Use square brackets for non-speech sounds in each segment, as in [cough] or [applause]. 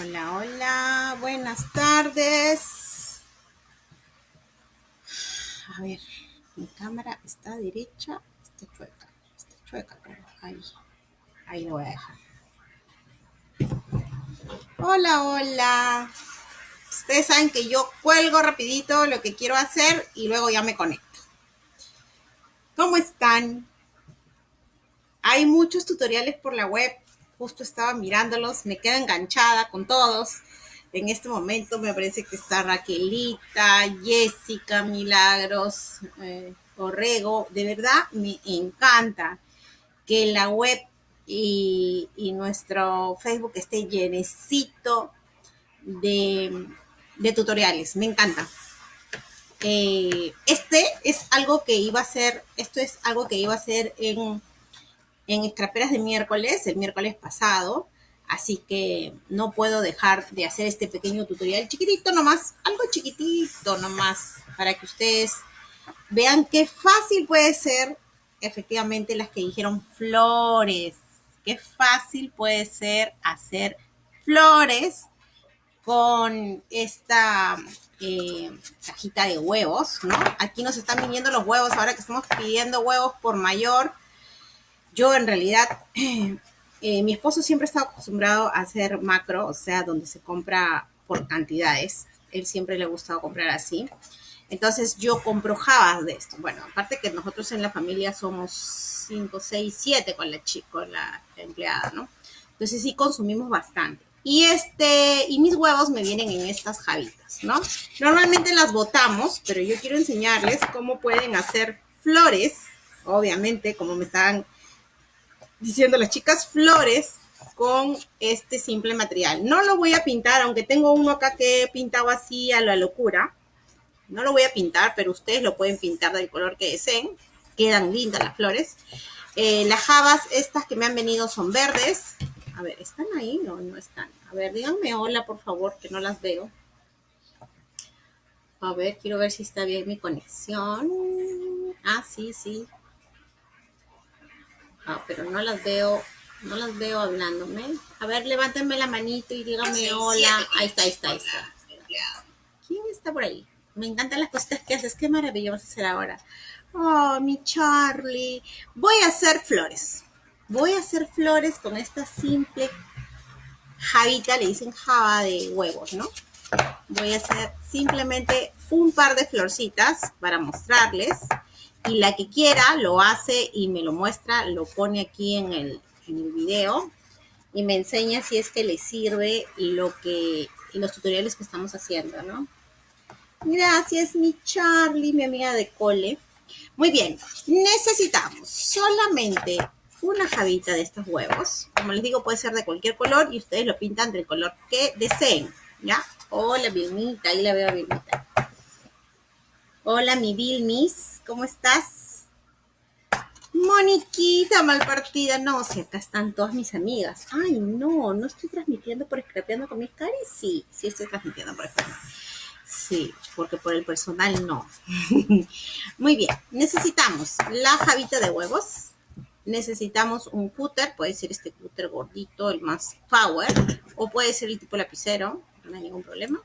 Hola, hola, buenas tardes. A ver, mi cámara está derecha, está chueca, está chueca, pero ahí, ahí lo voy a dejar. Hola, hola. Ustedes saben que yo cuelgo rapidito lo que quiero hacer y luego ya me conecto. ¿Cómo están? Hay muchos tutoriales por la web justo estaba mirándolos, me quedo enganchada con todos. En este momento me parece que está Raquelita, Jessica, Milagros, eh, Orrego. De verdad me encanta que la web y, nuestro Facebook esté llenecito de, tutoriales. Me encanta. Eh, este es algo que iba a ser, esto es algo que iba a ser en en Escraperas de miércoles, el miércoles pasado, así que no puedo dejar de hacer este pequeño tutorial chiquitito nomás, algo chiquitito nomás, para que ustedes vean qué fácil puede ser efectivamente las que dijeron flores, qué fácil puede ser hacer flores con esta eh, cajita de huevos, ¿no? Aquí nos están viniendo los huevos, ahora que estamos pidiendo huevos por mayor, yo en realidad, [clears throat] eh, mi esposo siempre está acostumbrado a hacer macro, o sea, donde se compra por cantidades. Él siempre le ha gustado comprar así. Entonces yo compro jabas de esto. Bueno, aparte que nosotros en la familia somos 5, 6, 7 con la chica, con la empleada, ¿no? Entonces sí consumimos bastante. Y este, y mis huevos me vienen en estas jabitas, ¿no? Normalmente las botamos, pero yo quiero enseñarles cómo pueden hacer flores, obviamente, como me estaban diciendo las chicas flores con este simple material. No lo voy a pintar, aunque tengo uno acá que he pintado así a la locura. No lo voy a pintar, pero ustedes lo pueden pintar del color que deseen. Quedan lindas las flores. Eh, las jabas, estas que me han venido son verdes. A ver, ¿están ahí? No, no están. A ver, díganme hola, por favor, que no las veo. A ver, quiero ver si está bien mi conexión. Ah, sí, sí. Ah, pero no las veo, no las veo hablándome. A ver, levántenme la manito y díganme hola. Ahí está, ahí está, ahí está. ¿Quién está por ahí? Me encantan las cositas que haces. Qué maravilloso hacer ahora. Oh, mi Charlie. Voy a hacer flores. Voy a hacer flores con esta simple javita, le dicen java de huevos, ¿no? Voy a hacer simplemente un par de florcitas para mostrarles y la que quiera lo hace y me lo muestra, lo pone aquí en el, en el video y me enseña si es que le sirve lo que, los tutoriales que estamos haciendo, ¿no? Gracias, mi Charlie, mi amiga de cole. Muy bien, necesitamos solamente una jabita de estos huevos. Como les digo, puede ser de cualquier color y ustedes lo pintan del color que deseen, ¿ya? Hola, Vilmita, ahí la veo a Vilmita. Hola, mi Vilmis, ¿cómo estás? Moniquita, mal partida. No, si acá están todas mis amigas. Ay, no, no estoy transmitiendo por Scrapeando con mis caras. Sí, sí estoy transmitiendo por Scrapeando. Sí, porque por el personal no. [laughs] Muy bien, necesitamos la jabita de huevos. Necesitamos un cúter, puede ser este cúter gordito, el más power, o puede ser el tipo lapicero, no hay ningún problema.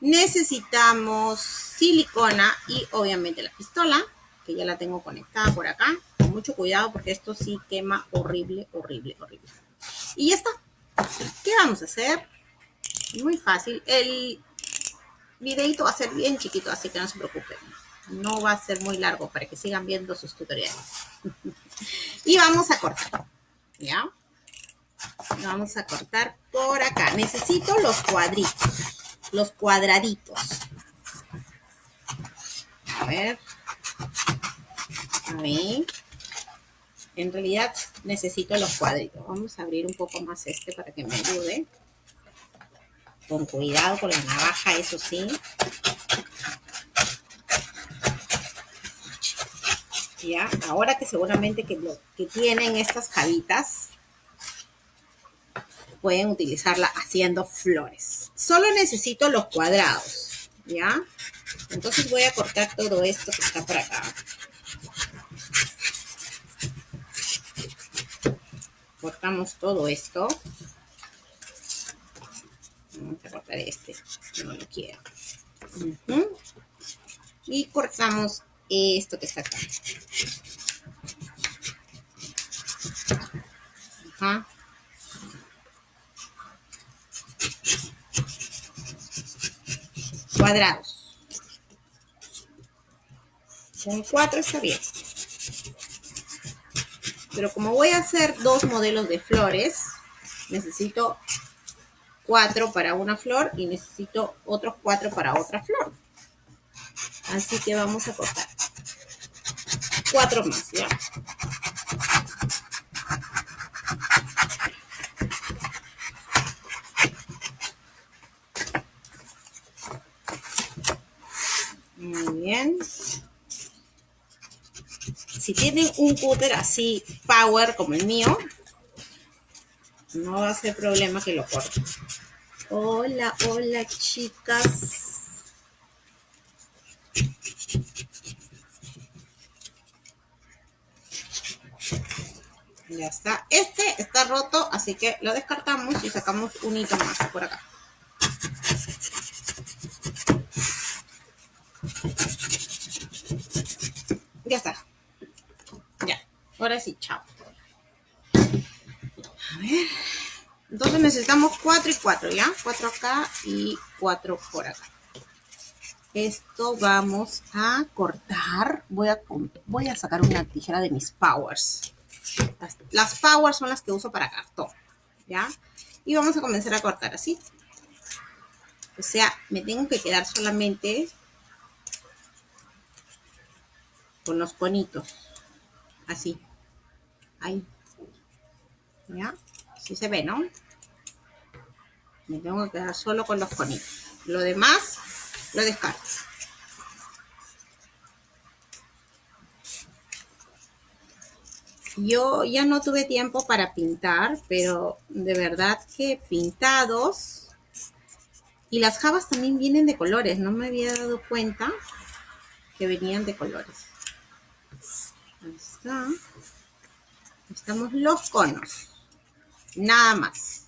Necesitamos silicona y obviamente la pistola, que ya la tengo conectada por acá. Con mucho cuidado porque esto sí quema horrible, horrible, horrible. Y ya está. ¿Qué vamos a hacer? Muy fácil. El videito va a ser bien chiquito, así que no se preocupen. No va a ser muy largo para que sigan viendo sus tutoriales. [laughs] y vamos a cortar. ¿Ya? Vamos a cortar por acá. Necesito los cuadritos los cuadraditos. A ver. A ver. En realidad necesito los cuadritos. Vamos a abrir un poco más este para que me ayude. Con cuidado con la navaja, eso sí. Ya, ahora que seguramente que, lo, que tienen estas jabitas, pueden utilizarla haciendo flores. Solo necesito los cuadrados, ¿ya? Entonces voy a cortar todo esto que está por acá. Cortamos todo esto. cortar este, no lo quiero. Y cortamos esto que está acá. Ajá. Cuadrados. Con cuatro está bien. Pero como voy a hacer dos modelos de flores, necesito cuatro para una flor y necesito otros cuatro para otra flor. Así que vamos a cortar cuatro más, ¿ya? Muy bien. Si tienen un cúter así power como el mío, no va a ser problema que lo corten. Hola, hola chicas. Ya está. Este está roto, así que lo descartamos y sacamos un hito más por acá. Ya está. Sí, chao. A ver. Entonces necesitamos 4 y 4, ¿ya? 4 acá y 4 por acá. Esto vamos a cortar. Voy a, voy a sacar una tijera de mis powers. Las, las powers son las que uso para cartón, ¿ya? Y vamos a comenzar a cortar así. O sea, me tengo que quedar solamente con los conitos. Así. Ahí. ¿Ya? Así se ve, ¿no? Me tengo que quedar solo con los conitos. Lo demás lo descarto. Yo ya no tuve tiempo para pintar, pero de verdad que pintados. Y las jabas también vienen de colores. No me había dado cuenta que venían de colores. Ahí está. Los conos. Nada más.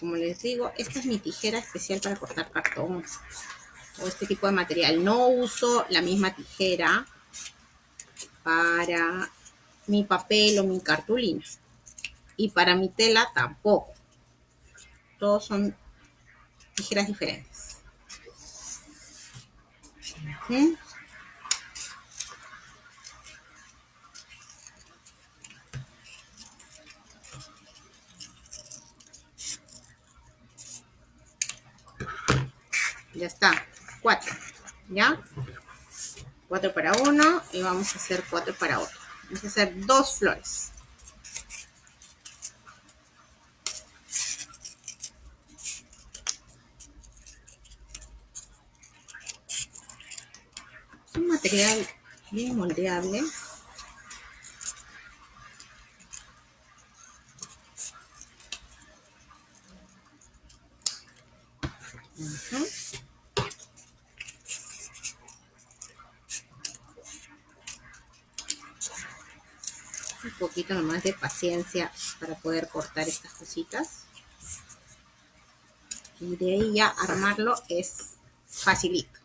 Como les digo, esta es mi tijera especial para cortar cartón o este tipo de material. No uso la misma tijera para mi papel o mi cartulina. Y para mi tela tampoco. Todos son tijeras diferentes. ¿Sí? Ya está. Cuatro. ¿Ya? Cuatro para uno y vamos a hacer cuatro para otro. Vamos a hacer dos flores. Es un material bien moldeable. Ujú. un nomás de paciencia para poder cortar estas cositas. Y de ahí ya armarlo es facilito.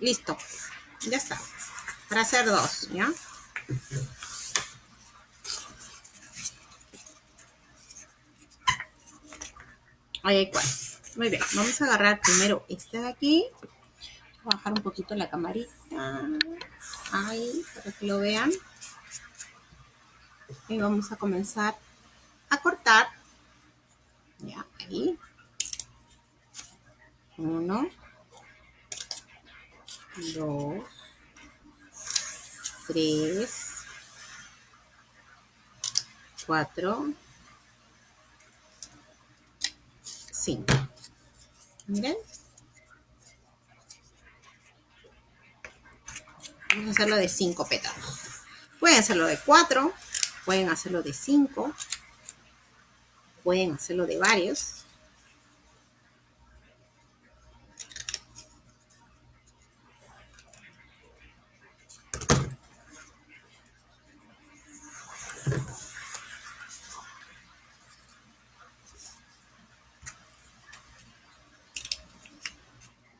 Listo. Ya está. Para hacer dos, ¿ya? Ahí hay cuatro. Muy bien. Vamos a agarrar primero este de aquí. Voy a bajar un poquito la camarita. Ahí, para que lo vean. Y vamos a comenzar 4, 5. Miren. Vamos a hacerlo de 5 pétalos. Pueden hacerlo de 4, pueden hacerlo de 5, pueden hacerlo de varios.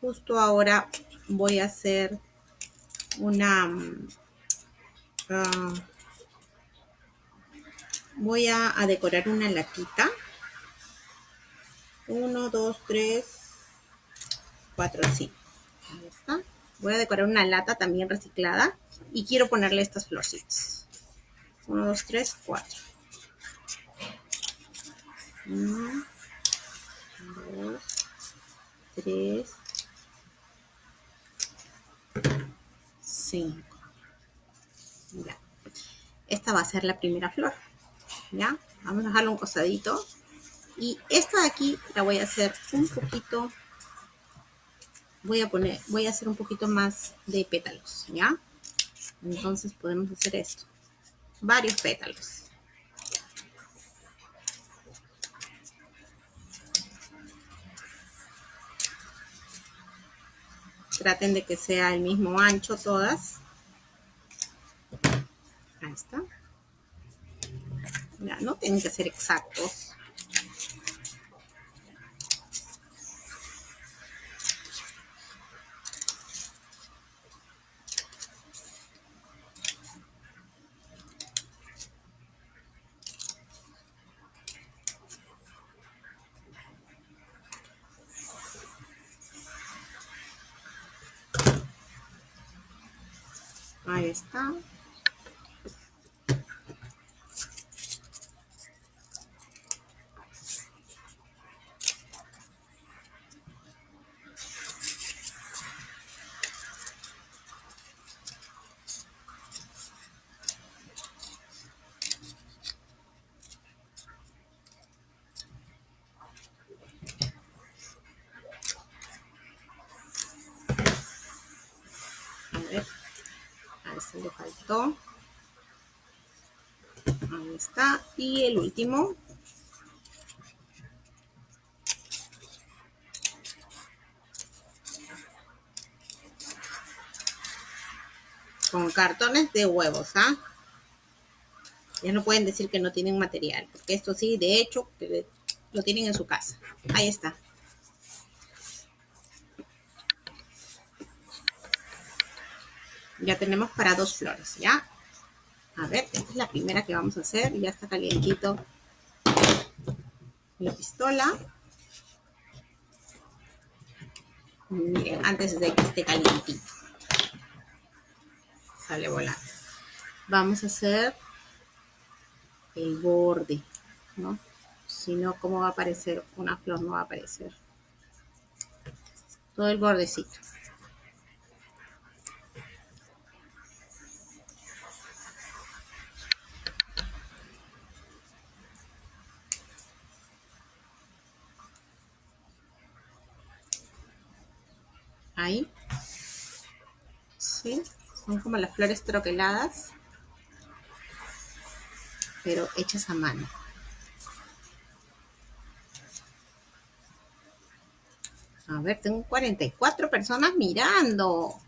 Justo ahora voy a hacer una... Mm, ah, voy a, decorar una latita. Uno, dos, tres, cuatro, sí. Ahí está. Voy a decorar una lata también reciclada y quiero ponerle estas florcitas. Uno, dos, tres, cuatro. Uno, dos, tres, Esta va a ser la primera flor. ¿Ya? Vamos a dejarlo un costadito. Y esta de aquí la voy a hacer un poquito, voy a poner, voy a hacer un poquito más de pétalos, ¿ya? Entonces podemos hacer esto. Varios pétalos. Traten de que sea el mismo ancho todas. Ahí está. Ya, no tienen que ser exactos. Ahí Ahí está. Y el último. Con cartones de huevos, ¿ah? Ya no pueden decir que no tienen material, porque esto sí, de hecho, lo tienen en su casa. Ahí está. Ya tenemos para dos flores, ¿ya? A ver, esta es la primera que vamos a hacer. Ya está calientito la pistola. Miren, antes de que esté calientito. Sale volando. Vamos a hacer el borde, ¿no? Si no, ¿cómo va a aparecer? Una flor no va a aparecer. Todo el bordecito. Ahí. ¿Sí? Son como las flores troqueladas, pero hechas a mano. A ver, tengo 44 personas mirando.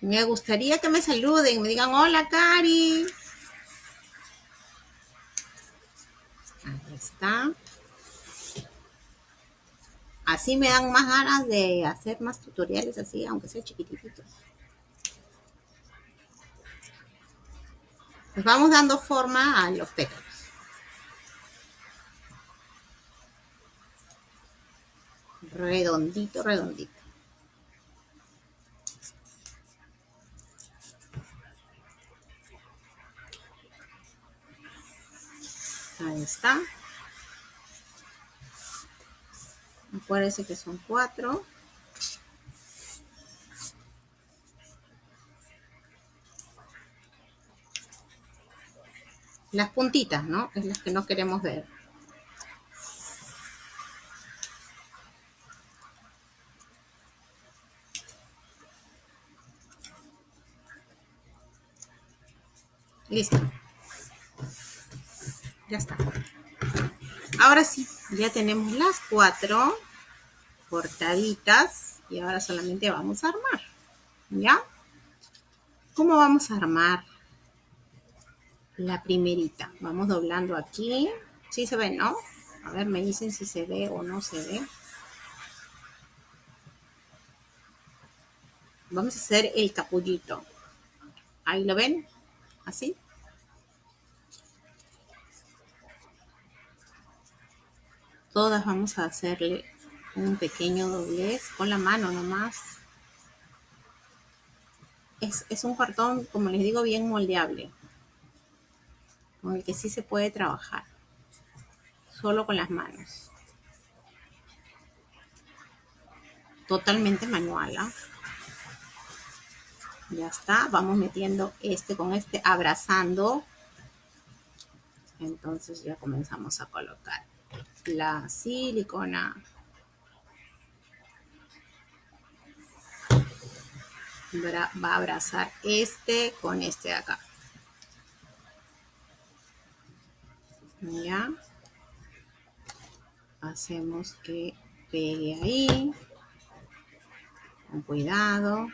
Me gustaría que me saluden, me digan, hola, Cari. Ahí está. Así me dan más ganas de hacer más tutoriales así, aunque sea chiquititos. Pues vamos dando forma a los pétalos. Redondito, redondito. Ahí está. Acuérdense que son cuatro. Las puntitas, ¿no? Es las que no queremos ver. Listo. Ya está. Ahora sí, ya tenemos las cuatro cortaditas y ahora solamente vamos a armar. ¿Ya? ¿Cómo vamos a armar la primerita? Vamos doblando aquí. Sí se ve, ¿no? A ver, me dicen si se ve o no se ve. Vamos a hacer el capullito. Ahí lo ven, así. Todas vamos a hacerle un pequeño doblez con la mano nomás. Es, es un cartón, como les digo, bien moldeable. Con el que sí se puede trabajar. Solo con las manos. Totalmente manual. ¿ah? Ya está. Vamos metiendo este con este, abrazando. Entonces ya comenzamos a colocar la silicona. Va a abrazar este con este de acá. Ya. Hacemos que pegue ahí. Con cuidado.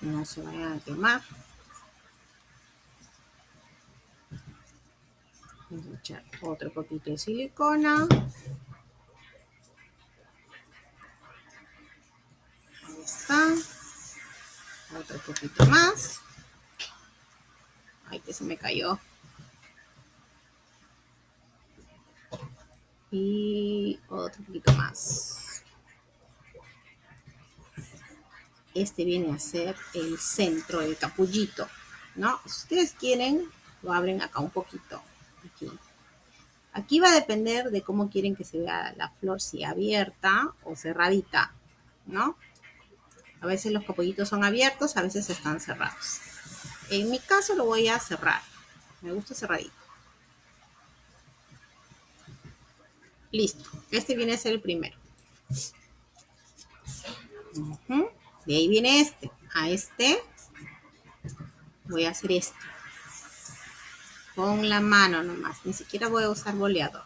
No se vayan a quemar. Vamos a echar otro poquito de silicona. Otro poquito más. Ay, que se me cayó. Y otro poquito más. Este viene a ser el centro, el capullito, ¿no? Si ustedes quieren, lo abren acá un poquito. Aquí. Aquí va a depender de cómo quieren que se vea la flor, si abierta o cerradita, ¿no? A veces los capullitos son abiertos, a veces están cerrados. En mi caso lo voy a cerrar. Me gusta cerradito. Listo. Este viene a ser el primero. De ahí viene este. A este voy a hacer esto. Con la mano nomás. Ni siquiera voy a usar boleador.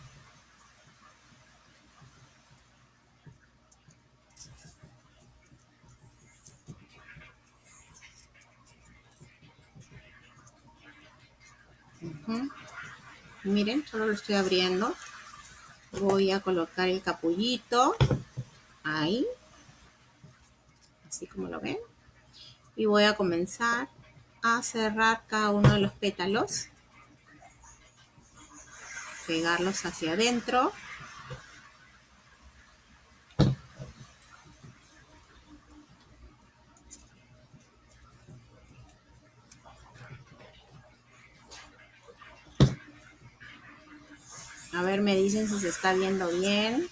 Miren, solo lo estoy abriendo. Voy a colocar el capullito. Ahí. Así como lo ven. Y voy a comenzar a cerrar cada uno de los pétalos. Pegarlos hacia adentro. A ver, me dicen si se está viendo bien.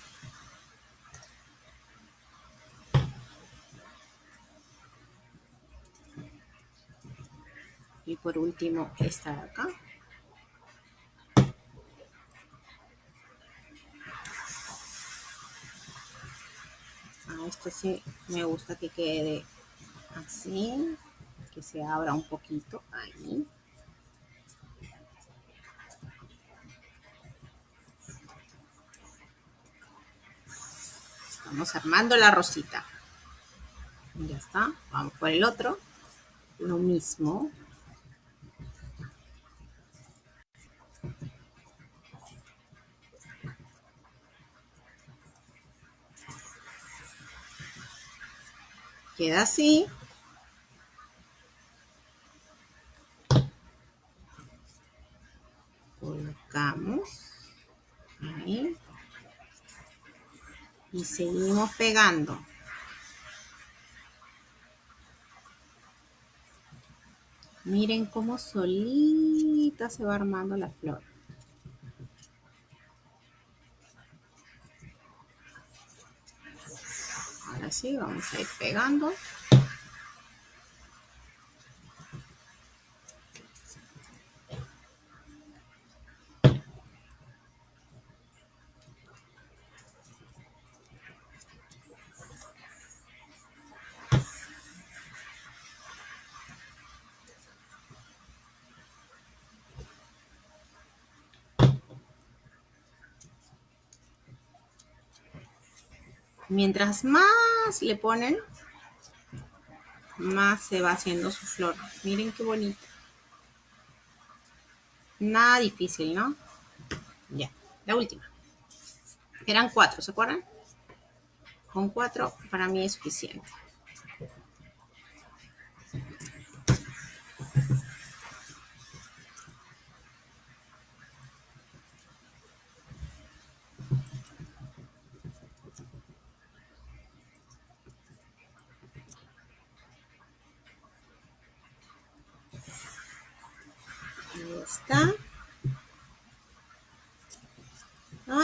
Y por último, esta de acá. Ah, esto sí me gusta que quede así, que se abra un poquito ahí. Vamos armando la rosita. Ya está. Vamos por el otro. Lo mismo. Queda así. Colocamos. Ahí y seguimos pegando. Miren cómo solita se va armando la flor. Ahora sí, vamos a ir pegando. Mientras más le ponen, más se va haciendo su flor. Miren qué bonito. Nada difícil, ¿no? Ya, la última. Eran cuatro, ¿se acuerdan? Con cuatro para mí es suficiente. está.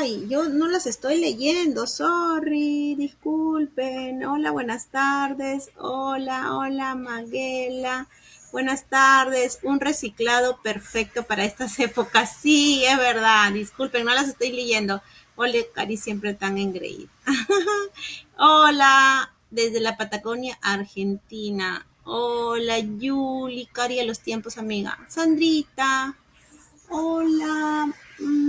Yo no las estoy leyendo, sorry, disculpen. Hola, buenas tardes. Hola, hola, Maguela. Buenas tardes. Un reciclado perfecto para estas [laughs] épocas. Sí, es verdad. Disculpen, no las estoy leyendo. Hola, Cari, siempre tan engreída. [laughs] Hola, desde la Patagonia, Argentina. Hola, Yuli, Cari a los tiempos, amiga. Sandrita. Hola,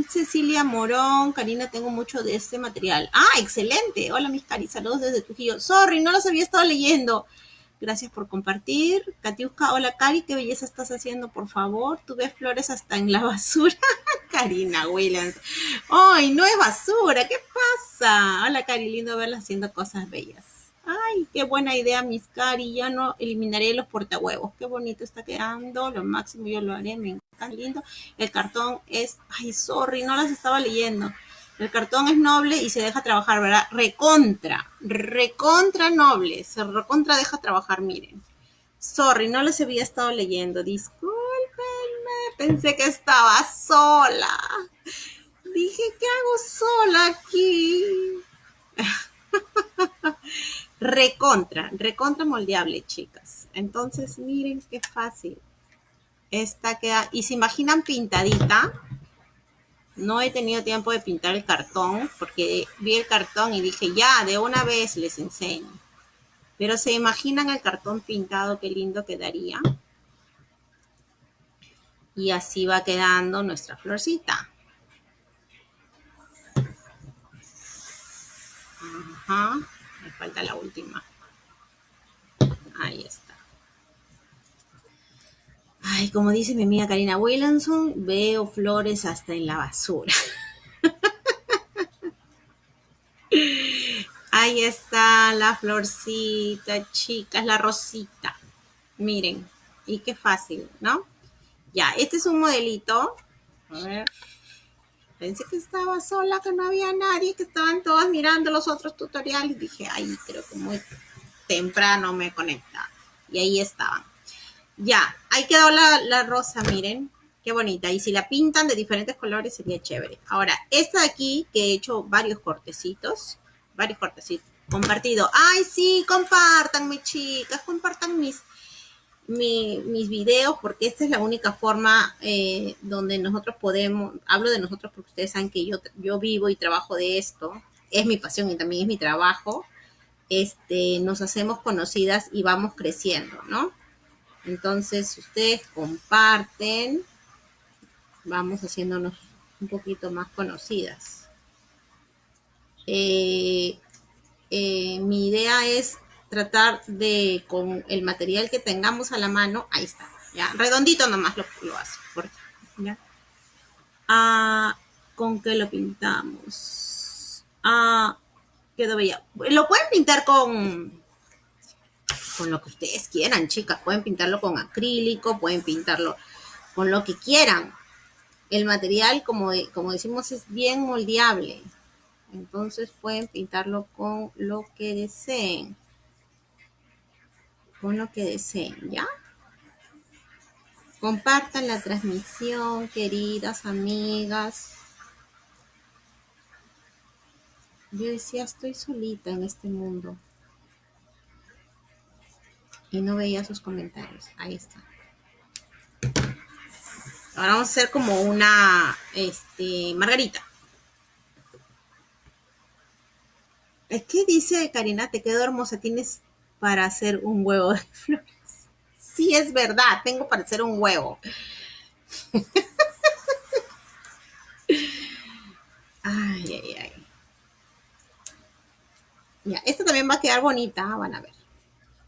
Cecilia Morón. Karina, tengo mucho de este material. Ah, excelente. Hola, mis Cari. Saludos desde Trujillo. Sorry, no los había estado leyendo. Gracias por compartir. Katiuska, hola, Cari. ¿Qué belleza estás haciendo, por favor? Tú ves flores hasta en la basura. [laughs] Karina Williams. ¡Ay, no es basura! ¿Qué pasa? Hola, Cari. Lindo verla haciendo cosas bellas. Ay, qué buena idea, mis cari. Ya no eliminaré los portahuevos. Qué bonito está quedando. Lo máximo yo lo haré. Me encanta, lindo. El cartón es... Ay, sorry, no las estaba leyendo. El cartón es noble y se deja trabajar, ¿verdad? Recontra. Recontra noble. Se recontra deja trabajar, miren. Sorry, no las había estado leyendo. Discúlpenme. Pensé que estaba sola. Dije, ¿qué hago sola aquí? [laughs] recontra, recontra moldeable, chicas. Entonces, miren qué fácil. Esta queda, y se imaginan pintadita. No he tenido tiempo de pintar el cartón porque vi el cartón y dije, ya, de una vez les enseño. Pero se imaginan el cartón pintado, qué lindo quedaría. Y así va quedando nuestra florcita. Ajá falta la última. Ahí está. Ay, como dice mi amiga Karina Williamson, veo flores hasta en la basura. [laughs] Ahí está la florcita, chicas, la rosita. Miren, y qué fácil, ¿no? Ya, este es un modelito. A ver. Pensé que estaba sola, que no había nadie, que estaban todas mirando los otros tutoriales. Dije, ay, creo que muy temprano me conecta. Y ahí estaban. Ya, ahí quedó la, la rosa, miren. Qué bonita. Y si la pintan de diferentes colores sería chévere. Ahora, esta de aquí, que he hecho varios cortecitos. Varios cortecitos. Compartido. Ay, sí, compartan, mis chicas. Compartan mis, mis videos porque esta es la única forma eh, donde nosotros podemos, hablo de nosotros porque ustedes saben que yo, yo vivo y trabajo de esto, es mi pasión y también es mi trabajo, este, nos hacemos conocidas y vamos creciendo, ¿no? Entonces, ustedes comparten, vamos haciéndonos un poquito más conocidas. Eh, eh, mi idea es tratar de, con el material que tengamos a la mano, ahí está, ya, redondito nomás lo, lo hace, ¿ya? Ah, ¿Con qué lo pintamos? Ah, quedó bella. Lo pueden pintar con, con lo que ustedes quieran, chicas. Pueden pintarlo con acrílico, pueden pintarlo con lo que quieran. El material, como, como decimos, es bien moldeable. Entonces pueden pintarlo con lo que deseen con lo que deseen, ¿ya? Compartan la transmisión, queridas amigas. Yo decía, estoy solita en este mundo. Y no veía sus comentarios. Ahí está. Ahora vamos a hacer como una, este, margarita. Es que dice Karina, te quedó hermosa, tienes para hacer un huevo de [laughs] flores. Sí, es verdad, tengo para hacer un huevo. [laughs] ay, ay, ay. Ya, esta también va a quedar bonita, van a ver.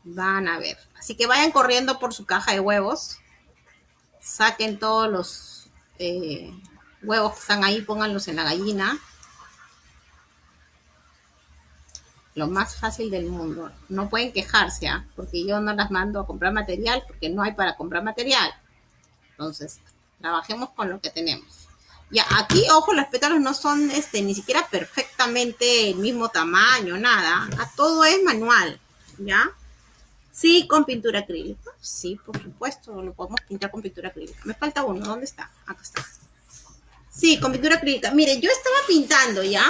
Van a ver. Así que vayan corriendo por su caja de huevos. Saquen todos los eh, huevos que están ahí, pónganlos en la gallina. Lo más fácil del mundo. No pueden quejarse, ¿ah? porque yo no las mando a comprar material, porque no hay para comprar material. Entonces, trabajemos con lo que tenemos. Ya, aquí, ojo, los pétalos no son este, ni siquiera perfectamente el mismo tamaño, nada. A todo es manual, ¿ya? Sí, con pintura acrílica. Sí, por supuesto, lo podemos pintar con pintura acrílica. Me falta uno, ¿dónde está? Acá está. Sí, con pintura acrílica. Miren, yo estaba pintando ya,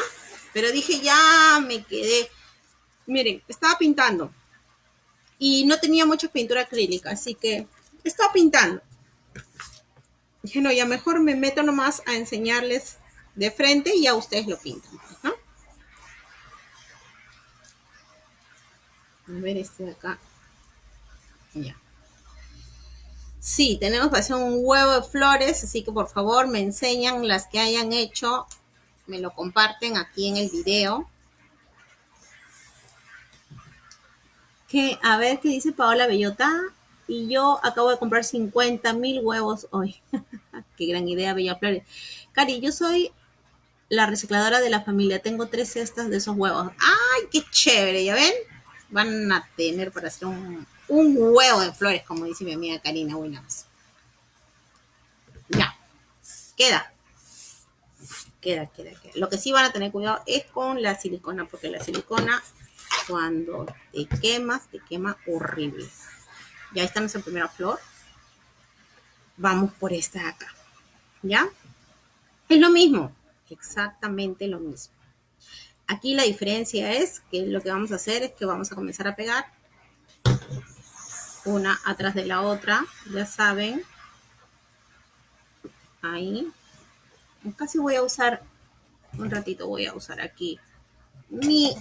pero dije ya me quedé. Miren, estaba pintando y no tenía mucha pintura acrílica, así que estaba pintando. Dije, no, ya mejor me meto nomás a enseñarles de frente y ya ustedes lo pintan. A ver este de acá. Ya. Sí, tenemos para hacer un huevo de flores, así que por favor me enseñan las que hayan hecho, me lo comparten aquí en el video. A ver qué dice Paola Bellota. Y yo acabo de comprar 50 mil huevos hoy. [laughs] qué gran idea, Bella Flores. Cari, yo soy la recicladora de la familia. Tengo tres cestas de esos huevos. ¡Ay, qué chévere! ¿Ya ven? Van a tener para hacer un, un huevo de flores, como dice mi amiga Karina Williams. Ya, queda. Queda, queda, queda. Lo que sí van a tener cuidado es con la silicona, porque la silicona, cuando te quemas, te quema horrible. Ya está nuestra primera flor. Vamos por esta de acá. ¿Ya? Es lo mismo, exactamente lo mismo. Aquí la diferencia es que lo que vamos a hacer es que vamos a comenzar a pegar una atrás de la otra, ya saben. Ahí. Casi voy a usar, un ratito voy a usar aquí mi...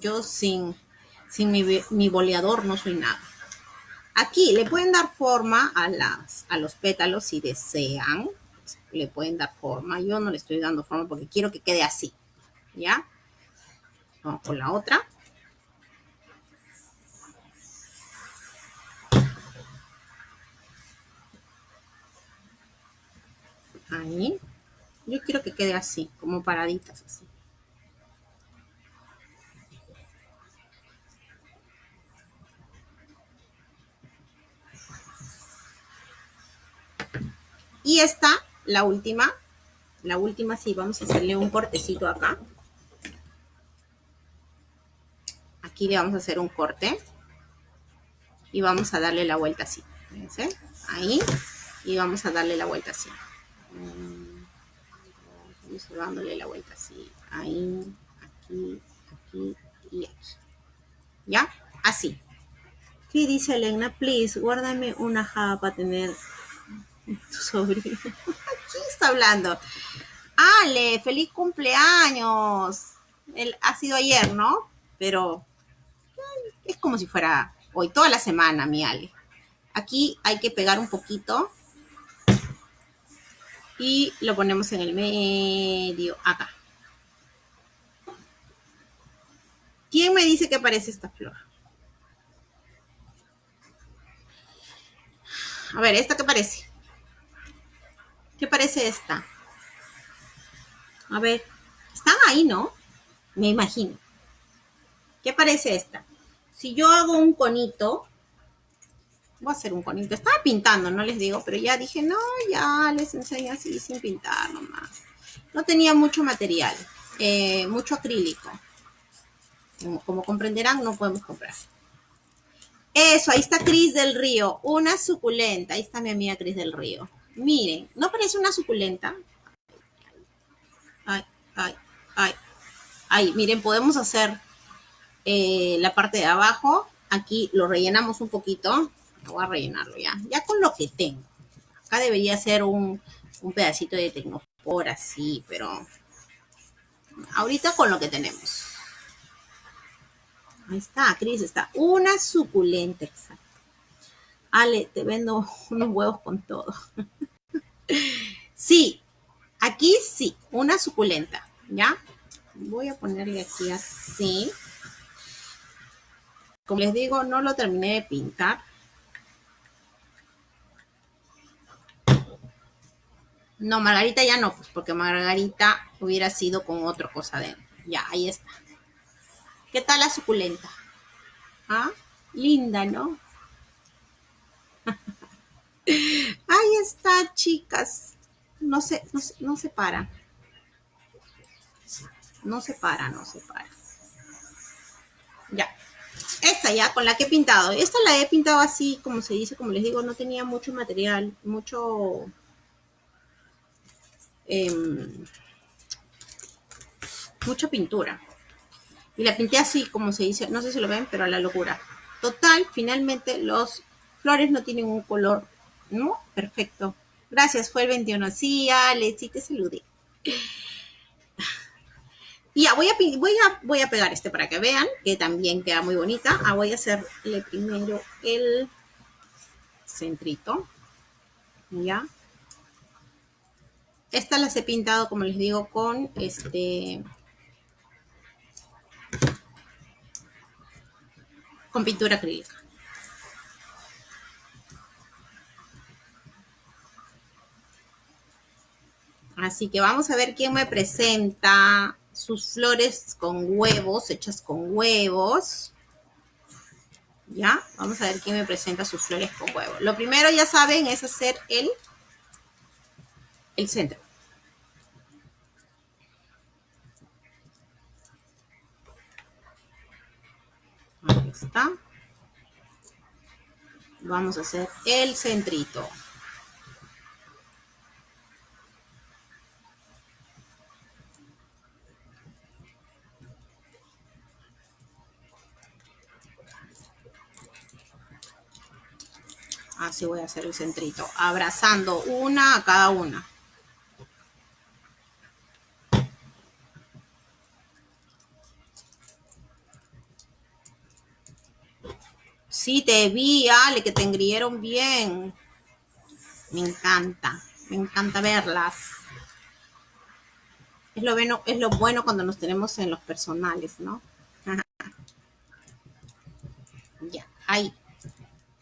Yo, sin, sin mi, mi boleador no soy nada. Aquí le pueden dar forma a, las, a los pétalos si desean. Le pueden dar forma. Yo no le estoy dando forma porque quiero que quede así. ¿Ya? Vamos con la otra. Ahí. Yo quiero que quede así, como paraditas así. Y esta, la última, la última sí, vamos a hacerle un cortecito acá. Aquí le vamos a hacer un corte. Y vamos a darle la vuelta así. Fíjense, ahí. Y vamos a darle la vuelta así. Vamos dándole la vuelta así. Ahí, aquí, aquí y aquí. ¿Ya? Así. ¿Qué dice Elena? Please, guárdame una java para tener tu sobrino. ¿Quién está hablando? Ale, feliz cumpleaños. Él ha sido ayer, ¿no? Pero es como si fuera hoy, toda la semana, mi Ale. Aquí hay que pegar un poquito y lo ponemos en el medio, acá. ¿Quién me dice que parece esta flor? A ver, ¿esta qué parece? ¿Qué parece esta? A ver, están ahí, ¿no? Me imagino. ¿Qué parece esta? Si yo hago un conito, voy a hacer un conito. Estaba pintando, no les digo, pero ya dije, no, ya les enseño así sin pintar nomás. No tenía mucho material, eh, mucho acrílico. Como, comprenderán, no podemos comprar. Eso, ahí está Cris del Río, una suculenta. Ahí está mi amiga Cris del Río. Miren, ¿no parece una suculenta? Ay, ay, ay. Ahí, miren, podemos hacer eh, la parte de abajo. Aquí lo rellenamos un poquito voy a rellenarlo ya. Ya con lo que tengo. Acá debería ser un, pedacito de tecnopor así, pero ahorita con lo que tenemos. Ahí está, Cris, está. Una suculenta, exacto. Ale, te vendo [laughs] unos huevos con todo. Sí, aquí sí, una suculenta. ¿Ya? Voy a ponerle aquí así. Como les digo, no lo terminé de pintar. No, Margarita ya no, pues porque Margarita hubiera sido con otra cosa dentro. Ya, ahí está. ¿Qué tal la suculenta? ¿Ah? Linda, ¿no? [laughs] ahí está, chicas. No se, no, no se para. No se para, no se para. Ya. Esta ya, con la que he pintado. Esta la he pintado así, como se dice, como les digo, no tenía mucho material, mucho Em, mucha pintura. Y la pinté así, como se dice, no sé si lo ven, pero a la locura. Total, finalmente los flores no tienen un color, ¿no? Perfecto. Gracias, fue el 21. Sí, Alex, sí te saludé. Ya, voy a, voy, a, voy a pegar este para que vean, que también queda muy bonita. Ah, voy a hacerle primero el centrito. Ya. Estas las he pintado, como les digo, con este... Con pintura acrílica. Así que vamos a ver quién me presenta sus flores con huevos, hechas con huevos. ¿Ya? Vamos a ver quién me presenta sus flores con huevos. Lo primero, ya saben, es hacer el el centro. Ahí está. Vamos a hacer el centrito. Así voy a hacer el centrito, abrazando una a cada una. Sí, te vi, Ale, que te engrieron bien. Me encanta, me encanta verlas. Es lo, bueno, es lo bueno cuando nos tenemos en los personales, ¿no? [laughs] ya, ahí.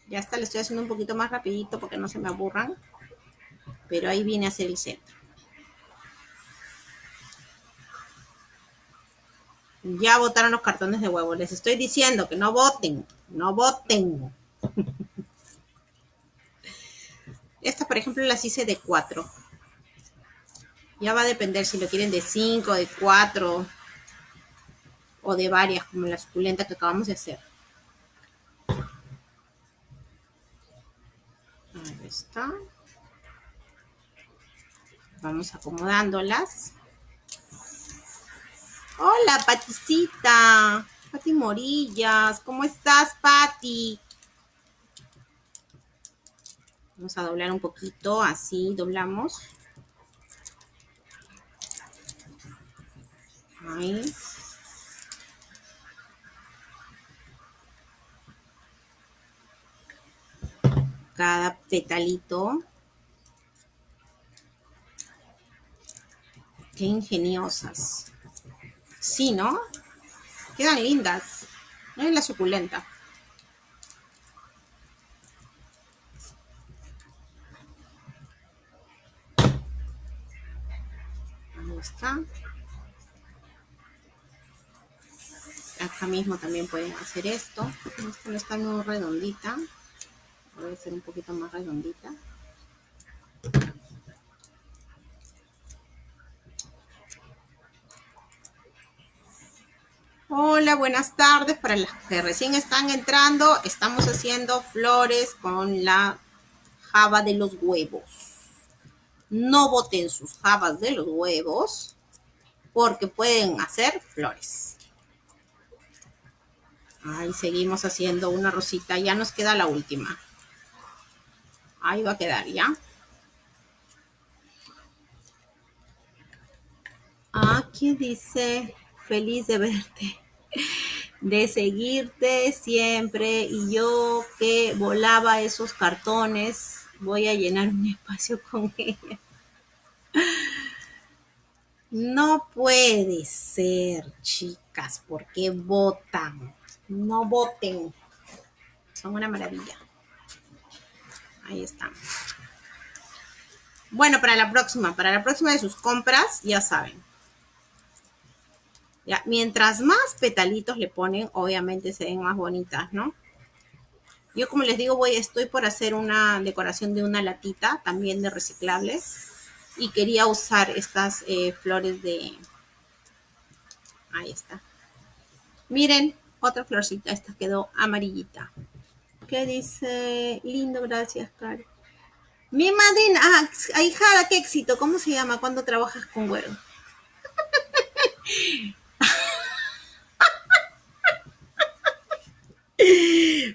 Ya está, le estoy haciendo un poquito más rapidito porque no se me aburran. Pero ahí viene a ser el centro. Ya votaron los cartones de huevo. Les estoy diciendo que no voten. No voten. [laughs] Esta, por ejemplo, las hice de 4. Ya va a depender si lo quieren de 5, de 4 o de varias, como la suculenta que acabamos de hacer. Ahí está. Vamos acomodándolas. Hola, Paticita. Pati Morillas. ¿Cómo estás, Pati? Vamos a doblar un poquito, así doblamos. Ahí. Cada petalito. Qué ingeniosas. Sí, ¿no? Quedan lindas. es la suculenta. Ahí está. Acá mismo también pueden hacer esto. Esta no está muy redondita. A hacer un poquito más redondita. Hola, buenas tardes. Para las que recién están entrando, estamos haciendo flores con la java de los huevos. No boten sus jabas de los huevos porque pueden hacer flores. Ahí seguimos haciendo una rosita. Ya nos queda la última. Ahí va a quedar, ¿ya? Aquí dice feliz de verte, de seguirte siempre y yo que volaba esos cartones, voy a llenar un espacio [laughs] con ella. No puede ser, chicas, porque votan. No voten. Son una maravilla. Ahí están. Bueno, para la próxima, para la próxima de sus compras, ya saben. Ya, mientras más petalitos le ponen, obviamente se ven más bonitas, ¿no? Yo como les digo, voy, estoy por hacer una decoración de una latita, también de reciclable. Y quería usar estas eh, flores de... Ahí está. Miren, otra florcita, esta quedó amarillita. ¿Qué dice? Lindo, gracias, Cari. Mi madrina, ah, ahijada, qué éxito. ¿Cómo se llama cuando trabajas con güero? [laughs]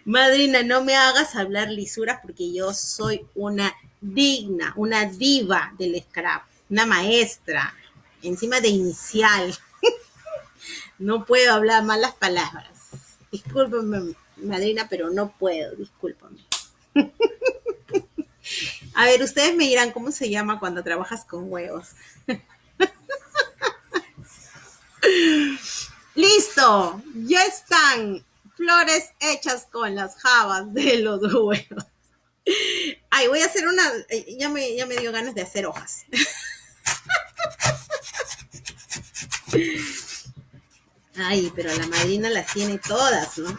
Madrina, no me hagas hablar lisuras porque yo soy una digna, una diva del scrap, una maestra, encima de inicial. [laughs] no puedo hablar malas palabras. Discúlpame, madrina, pero no puedo, discúlpame. [laughs] A ver, ustedes me dirán cómo se llama cuando trabajas con huevos. [laughs] Listo, ya están flores hechas con las jabas de los huevos. Ay, voy a hacer una, eh, ya me, ya me dio ganas de hacer hojas. [laughs] Ay, pero la madrina las tiene todas, ¿no?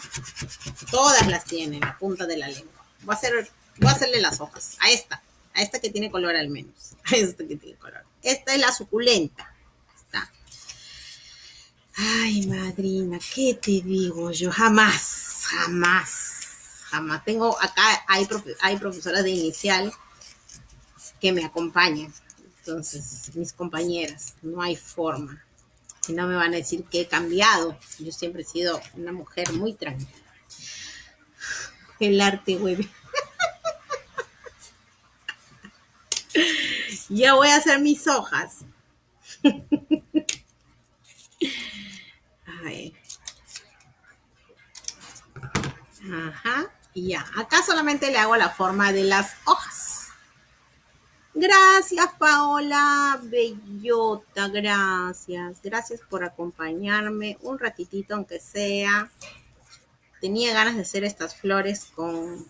Todas las tiene, la punta de la lengua. Voy a, hacer, voy a hacerle las hojas. A esta, a esta que tiene color al menos. [laughs] A esta que tiene color. Esta es la suculenta. Está. Ay, madrina, ¿qué te digo yo? Jamás, jamás, jamás. Tengo acá, hay, hay profesoras de inicial que me acompañan. Entonces, mis compañeras, no hay forma. Si no me van a decir que he cambiado. Yo siempre he sido una mujer muy tranquila. El arte, güey. [laughs] ya voy a hacer mis hojas. [laughs] Ajá. Y ya. Acá solamente le hago la forma de las hojas. Gracias, Paola. Bellota, gracias. Gracias por acompañarme un ratitito, aunque sea. Tenía ganas de hacer estas flores con,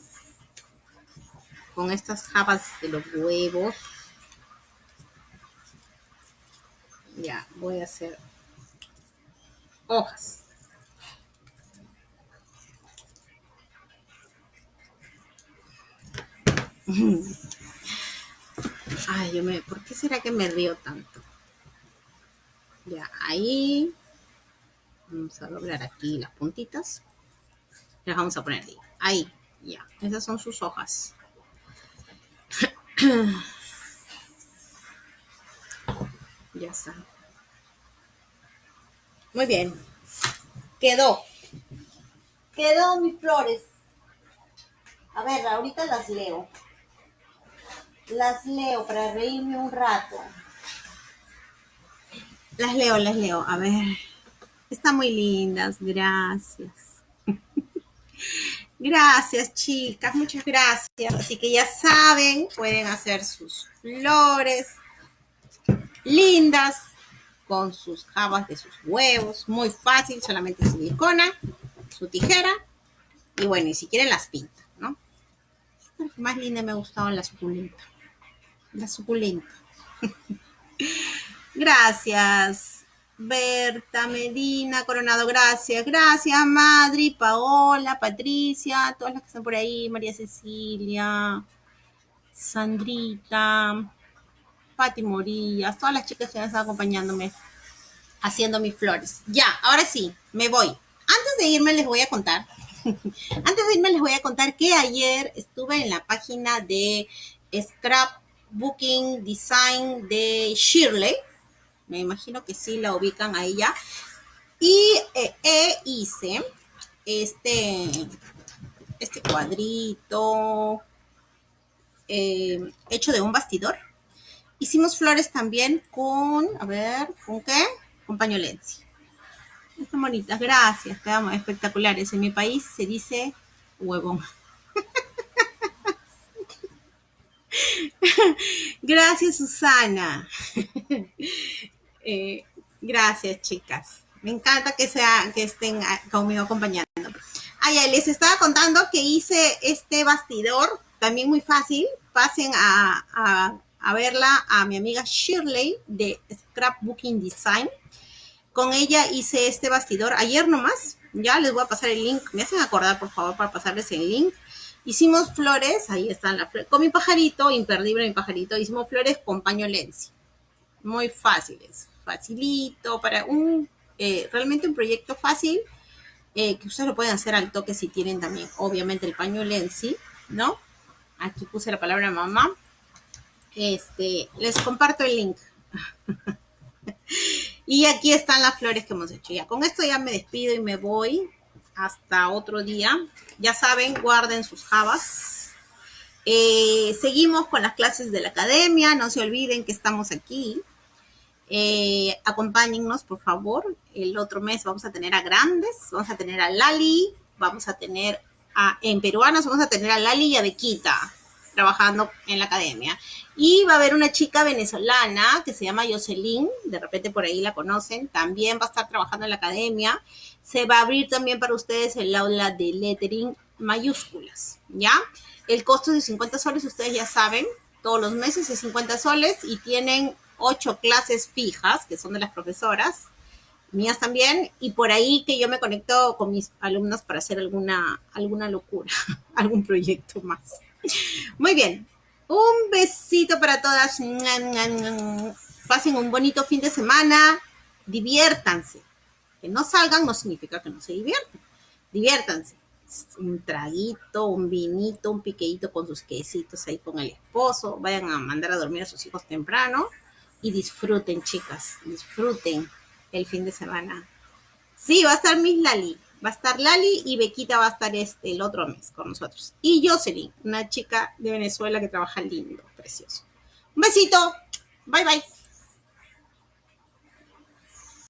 con estas jabas de los huevos. Ya, voy a hacer hojas. [laughs] Ay, yo me, ¿por qué será que me río tanto? Ya, ahí. Vamos a doblar aquí las puntitas. Las vamos a poner ahí. Ahí, ya. Esas son sus hojas. [clears throat] ya está. Muy bien. Quedó. Quedó mis flores. A ver, ahorita las leo. Las leo para reírme un rato. Las leo, las leo. A ver. Están muy lindas. Gracias. [laughs] Gracias, chicas. Muchas gracias. Así que ya saben, pueden hacer sus flores lindas con sus jabas de sus huevos. Muy fácil, solamente silicona, su tijera y bueno, y si quieren las pinta, ¿no? más linda me ha gustado la. La suculenta. [laughs] gracias. Berta, Medina, Coronado, gracias. Gracias, Madri, Paola, Patricia, todas las que están por ahí, María Cecilia, Sandrita, Pati Morillas, todas las chicas que han estado acompañándome haciendo mis flores. Ya, ahora sí, me voy. Antes de irme les voy a contar, [laughs] antes de irme les voy a contar que ayer estuve en la página de Scrapbooking Design de Shirley. Me imagino que sí la ubican a ella. Y eh, hice este, este cuadrito eh, hecho de un bastidor Hicimos flores también con, a ver, ¿con qué? Con pañolencia. Están bonitas, gracias, quedamos espectaculares. En mi país se dice huevón. [laughs] [laughs] gracias, Susana. [laughs] Eh, gracias, chicas. Me encanta que, sea, que estén conmigo acompañando. Ah, les estaba contando que hice este bastidor, también muy fácil. Pasen a, a verla a mi amiga Shirley de Scrapbooking Design. Con ella hice este bastidor ayer nomás. Ya les voy a pasar el link. Me hacen acordar, por favor, para pasarles el link. Hicimos flores, ahí están las flores. Con mi pajarito, imperdible mi pajarito, hicimos flores con paño Lenzi. Muy fáciles, facilito, para un, eh, realmente un proyecto fácil, eh, que ustedes lo pueden hacer al toque si tienen también, obviamente, el paño Lenzi, ¿no? Aquí puse la palabra mamá. Este, les comparto el link. [laughs] y aquí están las flores que hemos hecho. Ya, con esto ya me despido y me voy hasta otro día. Ya saben, guarden sus jabas. Eh, seguimos con las clases de la academia. No se olviden que estamos aquí. Eh, acompáñennos, por favor. El otro mes vamos a tener a grandes. Vamos a tener a Lali. Vamos a tener a, en peruanos, vamos a tener a Lali y a Bequita trabajando en la academia. Y va a haber una chica venezolana que se llama Jocelyn, de repente por ahí la conocen, también va a estar trabajando en la academia. Se va a abrir también para ustedes el aula de lettering mayúsculas, ¿ya? El costo es de 50 soles, ustedes ya saben, todos los meses es 50 soles y tienen ocho clases fijas, que son de las profesoras, mías también, y por ahí que yo me conecto con mis alumnos para hacer alguna, alguna locura, [laughs] algún proyecto más. Muy bien, un besito para todas. Pasen un bonito fin de semana, diviértanse que no salgan no significa que no se diviertan. Diviértanse. Un traguito, un vinito, un piqueíto con sus quesitos ahí con el esposo. Vayan a mandar a dormir a sus hijos temprano y disfruten, chicas. Disfruten el fin de semana. Sí, va a estar Miss Lali. Va a estar Lali y Bequita va a estar este, el otro mes con nosotros. Y Jocelyn, una chica de Venezuela que trabaja lindo, precioso. Un besito. Bye, bye.